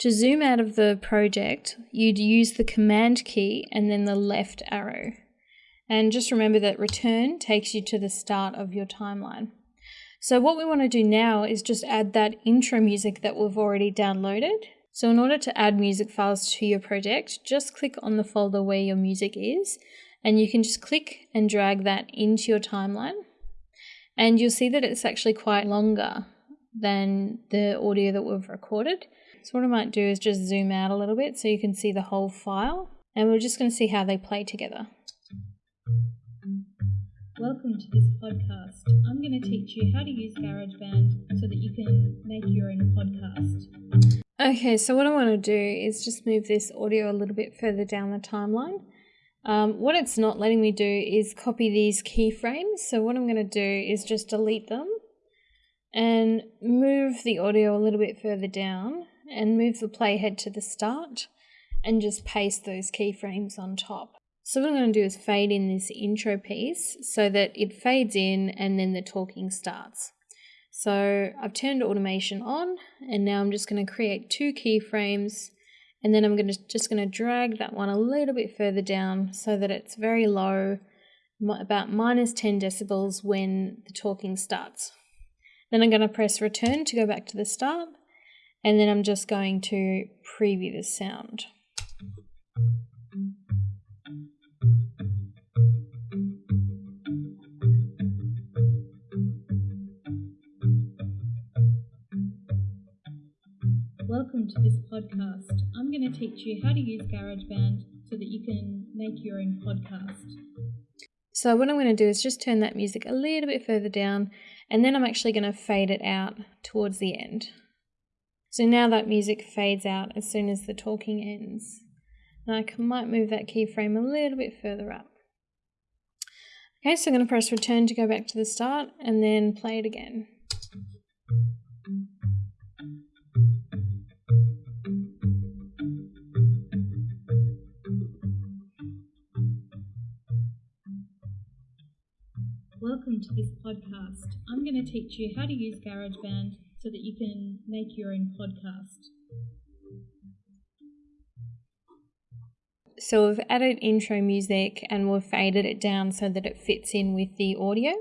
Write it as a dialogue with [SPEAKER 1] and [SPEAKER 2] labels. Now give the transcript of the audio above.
[SPEAKER 1] To zoom out of the project, you'd use the Command key and then the left arrow. And just remember that return takes you to the start of your timeline. So what we want to do now is just add that intro music that we've already downloaded. So in order to add music files to your project, just click on the folder where your music is, and you can just click and drag that into your timeline. And you'll see that it's actually quite longer than the audio that we've recorded. So what I might do is just zoom out a little bit so you can see the whole file and we're just going to see how they play together.
[SPEAKER 2] Welcome to this podcast. I'm going to teach you how to use GarageBand so that you can make your own podcast.
[SPEAKER 1] Okay, so what I want to do is just move this audio a little bit further down the timeline. Um, what it's not letting me do is copy these keyframes. So what I'm going to do is just delete them and move the audio a little bit further down and move the playhead to the start and just paste those keyframes on top. So what I'm going to do is fade in this intro piece so that it fades in and then the talking starts. So I've turned automation on and now I'm just going to create two keyframes and then I'm going to just going to drag that one a little bit further down so that it's very low, about minus 10 decibels when the talking starts. Then I'm going to press return to go back to the start and then I'm just going to preview the sound.
[SPEAKER 2] Welcome to this podcast. I'm going to teach you how to use GarageBand so that you can make your own podcast.
[SPEAKER 1] So what I'm going to do is just turn that music a little bit further down and then I'm actually going to fade it out towards the end. So now that music fades out as soon as the talking ends. And I might move that keyframe a little bit further up. Okay, so I'm going to press return to go back to the start and then play it again.
[SPEAKER 2] Welcome to this podcast. I'm going to teach you how to use GarageBand so that you can make your own podcast.
[SPEAKER 1] So we've added intro music and we've faded it down so that it fits in with the audio.